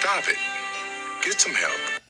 Stop it. Get some help.